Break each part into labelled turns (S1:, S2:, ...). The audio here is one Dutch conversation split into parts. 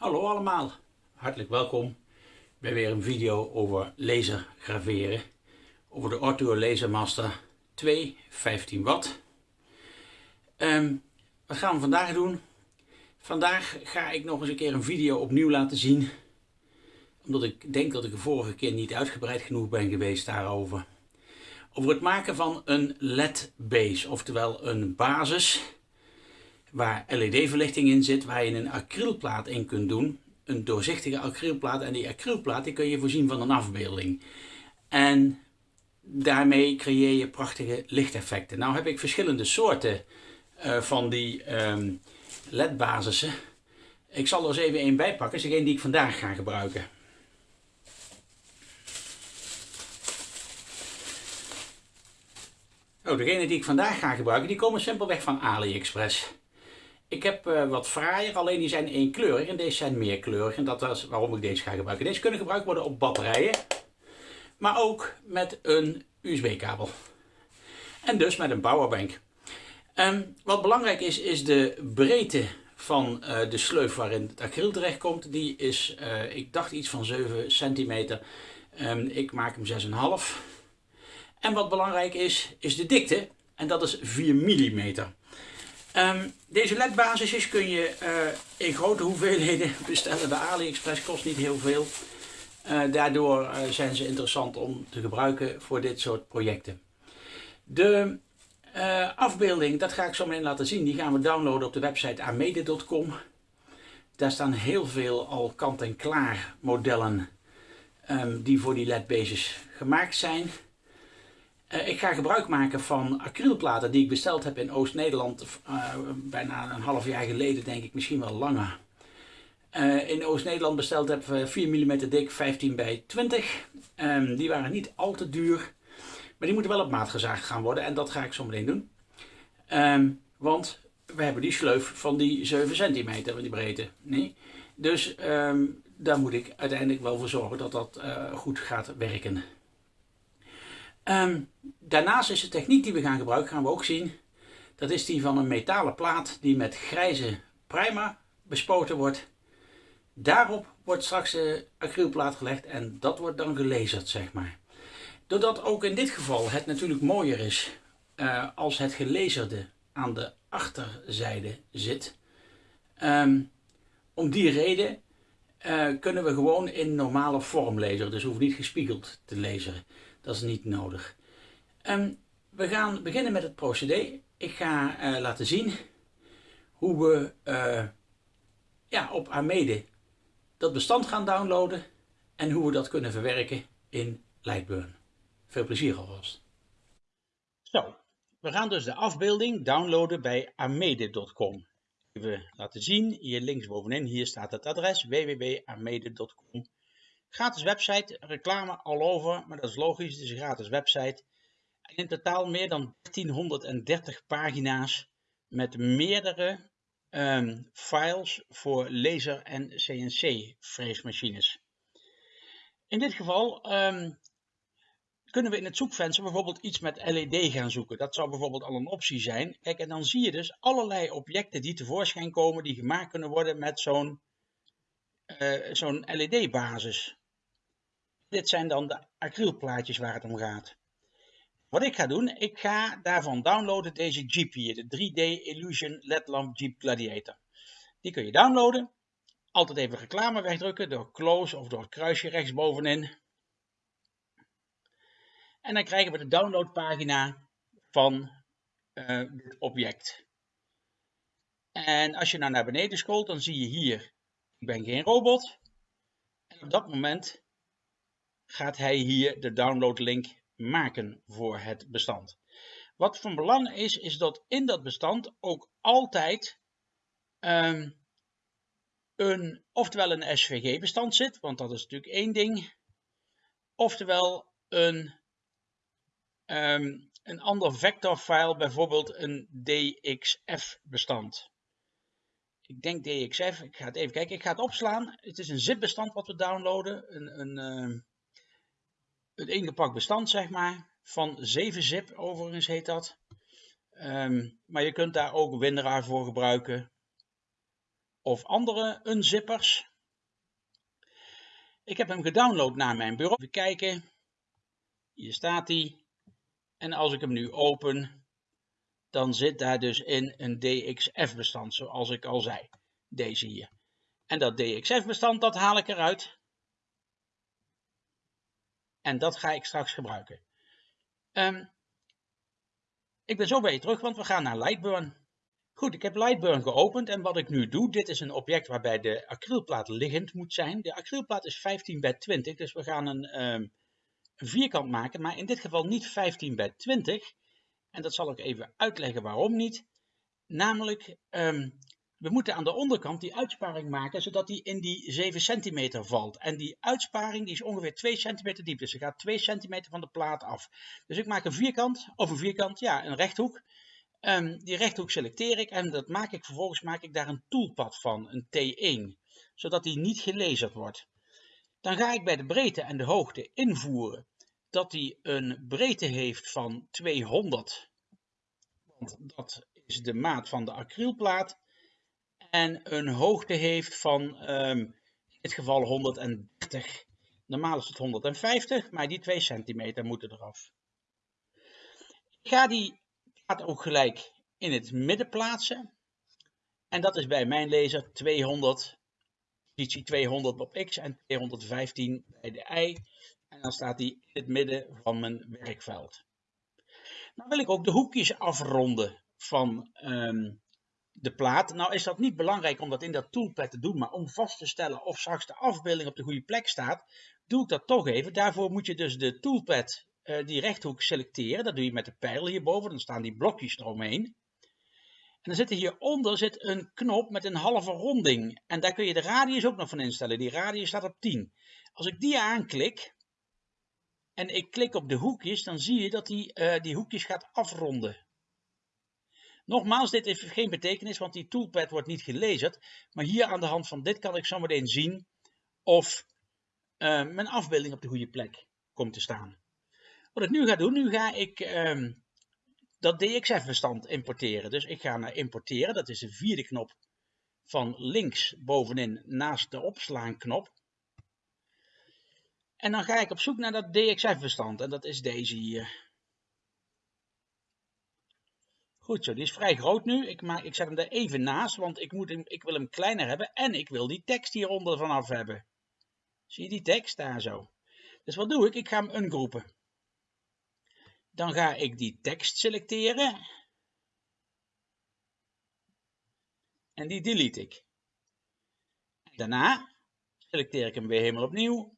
S1: Hallo allemaal, hartelijk welkom bij weer een video over laser graveren. Over de Ortho Laser Master 2 15 watt. Ehm, wat gaan we vandaag doen? Vandaag ga ik nog eens een keer een video opnieuw laten zien. Omdat ik denk dat ik de vorige keer niet uitgebreid genoeg ben geweest daarover. Over het maken van een LED base, oftewel een basis waar LED-verlichting in zit, waar je een acrylplaat in kunt doen. Een doorzichtige acrylplaat en die acrylplaat die kun je voorzien van een afbeelding. En daarmee creëer je prachtige lichteffecten. Nou heb ik verschillende soorten uh, van die um, LED-basissen. Ik zal er eens even een bijpakken, is degene die ik vandaag ga gebruiken. Oh, degene die ik vandaag ga gebruiken, die komen simpelweg van AliExpress. Ik heb uh, wat fraaier, alleen die zijn eenkleurig en deze zijn meerkleurig. En dat is waarom ik deze ga gebruiken. Deze kunnen gebruikt worden op batterijen, maar ook met een USB-kabel. En dus met een powerbank. Um, wat belangrijk is, is de breedte van uh, de sleuf waarin het acryl terecht komt. Die is, uh, ik dacht iets van 7 centimeter. Um, ik maak hem 6,5. En wat belangrijk is, is de dikte. En dat is 4 mm. Um, deze ledbasisjes kun je uh, in grote hoeveelheden bestellen bij AliExpress, kost niet heel veel. Uh, daardoor uh, zijn ze interessant om te gebruiken voor dit soort projecten. De afbeelding, dat ga ik zo meteen laten zien, die gaan we downloaden op de website amede.com. Daar staan heel veel al kant-en-klaar modellen um, die voor die ledbases gemaakt zijn. Uh, ik ga gebruik maken van acrylplaten die ik besteld heb in Oost-Nederland. Uh, bijna een half jaar geleden denk ik, misschien wel langer. Uh, in Oost-Nederland besteld heb 4 mm dik, 15 bij 20. Um, die waren niet al te duur. Maar die moeten wel op maat gezaagd gaan worden. En dat ga ik zo meteen doen. Um, want we hebben die sleuf van die 7 centimeter van die breedte. Nee? Dus um, daar moet ik uiteindelijk wel voor zorgen dat dat goed gaat werken. Um, daarnaast is de techniek die we gaan gebruiken, gaan we ook zien, dat is die van een metalen plaat die met grijze primer bespoten wordt. Daarop wordt straks de acrylplaat gelegd en dat wordt dan gelezerd, zeg maar. Doordat ook in dit geval het natuurlijk mooier is uh, als het gelezerde aan de achterzijde zit. Um, om die reden uh, kunnen we gewoon in normale vorm lezen, dus hoeft niet gespiegeld te lezen. Dat is niet nodig. Um, we gaan beginnen met het procedé. Ik ga uh, laten zien hoe we uh, ja, op Amede dat bestand gaan downloaden en hoe we dat kunnen verwerken in Lightburn. Veel plezier alvast. Zo, we gaan dus de afbeelding downloaden bij amede.com. Even laten zien, hier linksbovenin, hier staat het adres www.amede.com. Gratis website, reclame all over, maar dat is logisch, het is een gratis website. En in totaal meer dan 1330 pagina's met meerdere um, files voor laser- en CNC-freesmachines. In dit geval um, kunnen we in het zoekvenster bijvoorbeeld iets met LED gaan zoeken. Dat zou bijvoorbeeld al een optie zijn. Kijk, en dan zie je dus allerlei objecten die tevoorschijn komen die gemaakt kunnen worden met zo'n uh, zo'n LED-basis. Dit zijn dan de acrylplaatjes waar het om gaat. Wat ik ga doen, ik ga daarvan downloaden deze Jeep hier, de 3D Illusion LED lamp Jeep Gladiator. Die kun je downloaden. Altijd even reclame wegdrukken door close of door het kruisje rechtsbovenin. En dan krijgen we de downloadpagina van uh, dit object. En als je nou naar beneden scrolt, dan zie je hier, ik ben geen robot. En op dat moment gaat hij hier de downloadlink maken voor het bestand. Wat van belang is, is dat in dat bestand ook altijd um, een, oftewel een SVG-bestand zit, want dat is natuurlijk één ding, oftewel een, um, een ander vectorfile, bijvoorbeeld een DXF-bestand. Ik denk DXF, ik ga het even kijken, ik ga het opslaan. Het is een zip-bestand wat we downloaden, een, een, uh, een ingepakt bestand, zeg maar, van 7-zip overigens heet dat. Um, maar je kunt daar ook WinRAR voor gebruiken. Of andere unzippers. Ik heb hem gedownload naar mijn bureau. Even kijken. Hier staat hij. En als ik hem nu open, dan zit daar dus in een DXF-bestand, zoals ik al zei. Deze hier. En dat DXF-bestand, dat haal ik eruit. En dat ga ik straks gebruiken. Um, ik ben zo bij je terug, want we gaan naar Lightburn. Goed, ik heb Lightburn geopend en wat ik nu doe, dit is een object waarbij de acrylplaat liggend moet zijn. De acrylplaat is 15 bij 20, dus we gaan een, um, een vierkant maken, maar in dit geval niet 15 bij 20. En dat zal ik even uitleggen waarom niet. Namelijk, um, we moeten aan de onderkant die uitsparing maken, zodat die in die 7 centimeter valt. En die uitsparing die is ongeveer 2 centimeter diep, dus er gaat 2 centimeter van de plaat af. Dus ik maak een vierkant, of een vierkant, ja, een rechthoek. Um, die rechthoek selecteer ik en dat maak ik vervolgens maak ik daar een toolpad van, een T1, zodat die niet gelezerd wordt. Dan ga ik bij de breedte en de hoogte invoeren dat die een breedte heeft van 200, want dat is de maat van de acrylplaat en een hoogte heeft van um, in dit geval 130. Normaal is het 150, maar die 2 centimeter moeten eraf. Ik ga die plaat ook gelijk in het midden plaatsen. En dat is bij mijn laser 200, positie 200 op X en 215 bij de Y. En dan staat die in het midden van mijn werkveld. Dan wil ik ook de hoekjes afronden van um, de plaat. Nou is dat niet belangrijk om dat in dat toolpad te doen, maar om vast te stellen of straks de afbeelding op de goede plek staat, doe ik dat toch even. Daarvoor moet je dus de toolpad, uh, die rechthoek selecteren. Dat doe je met de pijl hierboven, dan staan die blokjes eromheen. En dan zit er hieronder zit een knop met een halve ronding. En daar kun je de radius ook nog van instellen. Die radius staat op 10. Als ik die aanklik en ik klik op de hoekjes, dan zie je dat die, uh, die hoekjes gaat afronden. Nogmaals, dit heeft geen betekenis, want die toolpad wordt niet gelezen. Maar hier aan de hand van dit kan ik zometeen zien of uh, mijn afbeelding op de goede plek komt te staan. Wat ik nu ga doen, nu ga ik uh, dat DXF-bestand importeren. Dus ik ga naar importeren, dat is de vierde knop van links bovenin naast de opslaanknop. En dan ga ik op zoek naar dat DXF-bestand en dat is deze hier. Goed zo, die is vrij groot nu. Ik, maak, ik zet hem er even naast, want ik, moet hem, ik wil hem kleiner hebben en ik wil die tekst hieronder vanaf hebben. Zie je die tekst daar zo? Dus wat doe ik? Ik ga hem ungroepen. Dan ga ik die tekst selecteren. En die delete ik. Daarna selecteer ik hem weer helemaal opnieuw.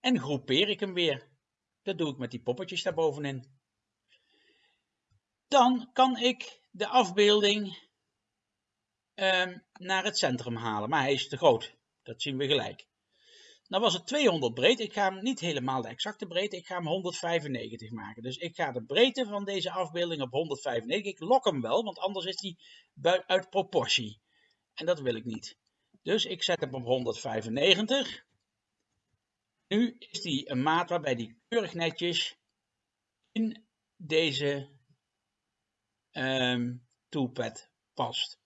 S1: En groepeer ik hem weer. Dat doe ik met die poppetjes daar bovenin dan kan ik de afbeelding um, naar het centrum halen. Maar hij is te groot. Dat zien we gelijk. Nou was het 200 breed. Ik ga hem niet helemaal de exacte breedte. Ik ga hem 195 maken. Dus ik ga de breedte van deze afbeelding op 195. Ik lok hem wel, want anders is hij uit proportie. En dat wil ik niet. Dus ik zet hem op 195. Nu is die een maat waarbij die keurig netjes in deze um, toolpad past.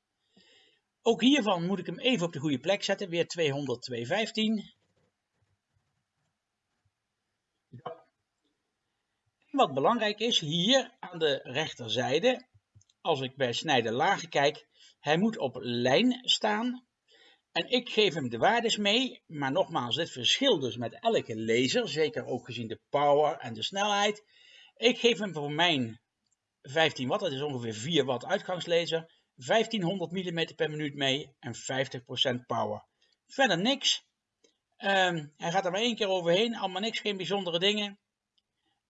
S1: Ook hiervan moet ik hem even op de goede plek zetten. Weer 200, 215. Ja. Wat belangrijk is, hier aan de rechterzijde, als ik bij snijden lagen kijk, hij moet op lijn staan. En ik geef hem de waardes mee, maar nogmaals, dit verschilt dus met elke laser, zeker ook gezien de power en de snelheid. Ik geef hem voor mijn 15 watt, dat is ongeveer 4 watt uitgangslaser, 1500 mm per minuut mee en 50% power. Verder niks. Um, hij gaat er maar één keer overheen, allemaal niks, geen bijzondere dingen.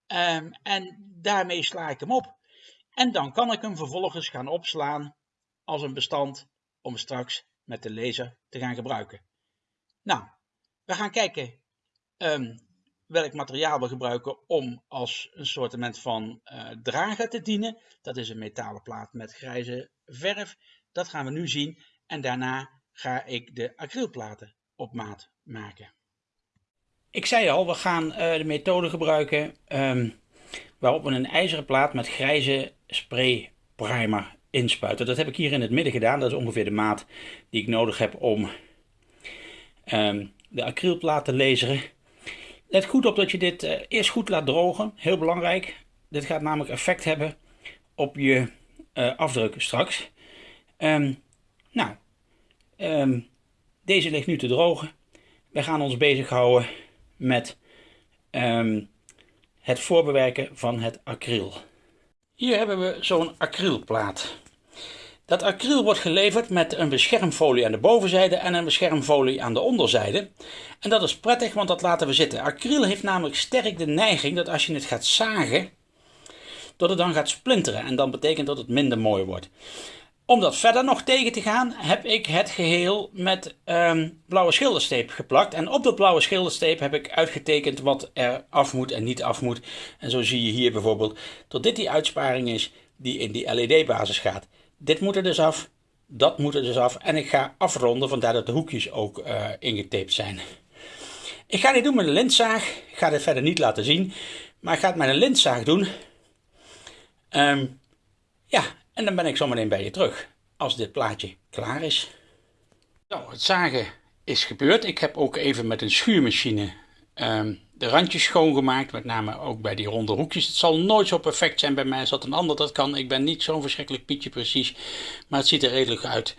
S1: Um, en daarmee sla ik hem op. En dan kan ik hem vervolgens gaan opslaan als een bestand om straks met de laser te gaan gebruiken. Nou, we gaan kijken um, welk materiaal we gebruiken om als een soort van uh, drager te dienen. Dat is een metalen plaat met grijze verf. Dat gaan we nu zien. En daarna ga ik de acrylplaten op maat maken. Ik zei al, we gaan uh, de methode gebruiken um, waarop we een ijzeren plaat met grijze spray primer inspuiten. Dat heb ik hier in het midden gedaan. Dat is ongeveer de maat die ik nodig heb om um, de acrylplaat te laseren. Let goed op dat je dit uh, eerst goed laat drogen, heel belangrijk. Dit gaat namelijk effect hebben op je uh, afdruk straks. Um, nou, um, deze ligt nu te drogen. We gaan ons bezighouden met um, het voorbewerken van het acryl. Hier hebben we zo'n acrylplaat. Dat acryl wordt geleverd met een beschermfolie aan de bovenzijde en een beschermfolie aan de onderzijde. En dat is prettig, want dat laten we zitten. Acryl heeft namelijk sterk de neiging dat als je het gaat zagen, dat het dan gaat splinteren. En dan betekent dat het minder mooi wordt. Om dat verder nog tegen te gaan, heb ik het geheel met um, blauwe schildersteep geplakt. En op dat blauwe schildersteep heb ik uitgetekend wat er af moet en niet af moet. En zo zie je hier bijvoorbeeld dat dit die uitsparing is die in die LED-basis gaat. Dit moet er dus af, dat moet er dus af. En ik ga afronden, vandaar dat de hoekjes ook uh, zijn. Ik ga dit doen met een lintzaag. Ik ga dit verder niet laten zien. Maar ik ga het met een lintzaag doen. Um, ja, en dan ben ik zometeen bij je terug. Als dit plaatje klaar is. Zo, het zagen is gebeurd. Ik heb ook even met een schuurmachine um, de randjes schoongemaakt, met name ook bij die ronde hoekjes. Het zal nooit zo perfect zijn bij mij als dat een ander dat kan. Ik ben niet zo'n verschrikkelijk pietje precies, maar het ziet er redelijk uit.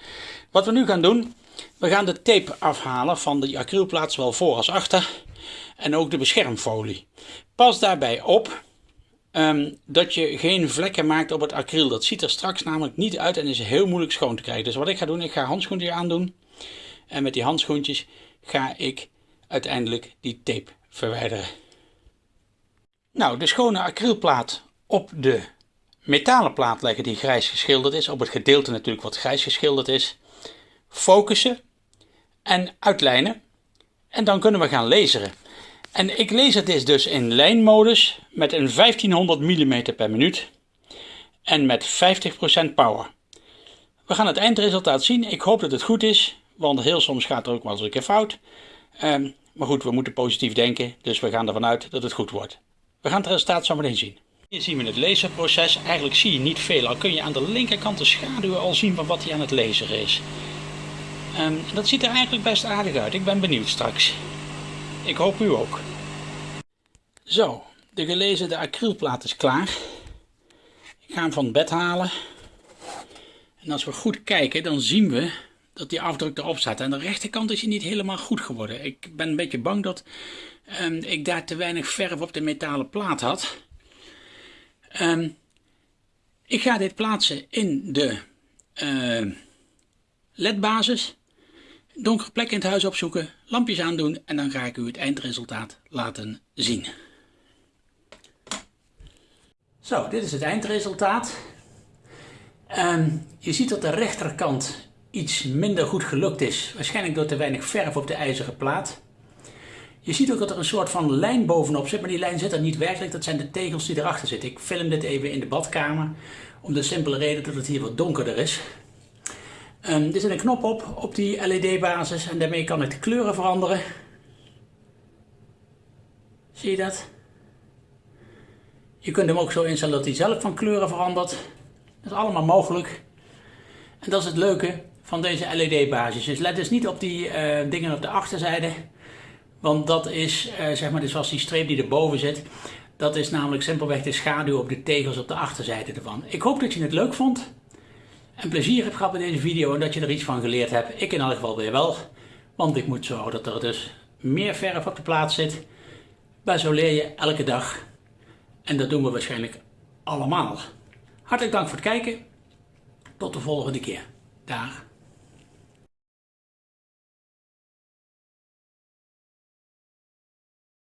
S1: Wat we nu gaan doen, we gaan de tape afhalen van de acrylplaat, zowel voor als achter. En ook de beschermfolie. Pas daarbij op um, dat je geen vlekken maakt op het acryl. Dat ziet er straks namelijk niet uit en is heel moeilijk schoon te krijgen. Dus wat ik ga doen, ik ga handschoentjes aandoen. En met die handschoentjes ga ik uiteindelijk die tape verwijderen. Nou, de schone acrylplaat op de metalen plaat leggen die grijs geschilderd is. Op het gedeelte natuurlijk wat grijs geschilderd is. Focussen en uitlijnen. En dan kunnen we gaan laseren. En ik laser dit dus in lijnmodus met een 1500 mm per minuut. En met 50% power. We gaan het eindresultaat zien. Ik hoop dat het goed is. Want heel soms gaat er ook wel eens een keer fout. Um, maar goed, we moeten positief denken, dus we gaan ervan uit dat het goed wordt. We gaan het resultaat zo meteen zien. Hier zien we het laserproces. Eigenlijk zie je niet veel, al kun je aan de linkerkant de schaduwen al zien van wat hij aan het laseren is. Um, dat ziet er eigenlijk best aardig uit. Ik ben benieuwd straks. Ik hoop u ook. Zo, de gelezerde acrylplaat is klaar. Ik ga hem van het bed halen. En als we goed kijken, dan zien we dat die afdruk erop staat. Aan de rechterkant is hij niet helemaal goed geworden. Ik ben een beetje bang dat um, ik daar te weinig verf op de metalen plaat had. Um, ik ga dit plaatsen in de uh, ledbasis. Donkere plek in het huis opzoeken, lampjes aandoen en dan ga ik u het eindresultaat laten zien. Zo, dit is het eindresultaat. Um, je ziet dat de rechterkant iets minder goed gelukt is. Waarschijnlijk door te weinig verf op de ijzeren plaat. Je ziet ook dat er een soort van lijn bovenop zit, maar die lijn zit er niet werkelijk. Dat zijn de tegels die erachter zitten. Ik film dit even in de badkamer, om de simpele reden dat het hier wat donkerder is. Um, er zit een knop op, op die LED-basis en daarmee kan ik de kleuren veranderen. Zie je dat? Je kunt hem ook zo instellen dat hij zelf van kleuren verandert. Dat is allemaal mogelijk. En dat is het leuke van deze LED-basis. Dus let dus niet op die uh, dingen op de achterzijde. Want dat is, uh, zeg maar, dus zoals die streep die erboven zit. Dat is namelijk simpelweg de schaduw op de tegels op de achterzijde ervan. Ik hoop dat je het leuk vond. En plezier hebt gehad met deze video en dat je er iets van geleerd hebt. Ik in elk geval weer wel. Want ik moet zorgen dat er dus meer verf op de plaats zit. Maar zo leer je elke dag. En dat doen we waarschijnlijk allemaal. Hartelijk dank voor het kijken. Tot de volgende keer. Dag.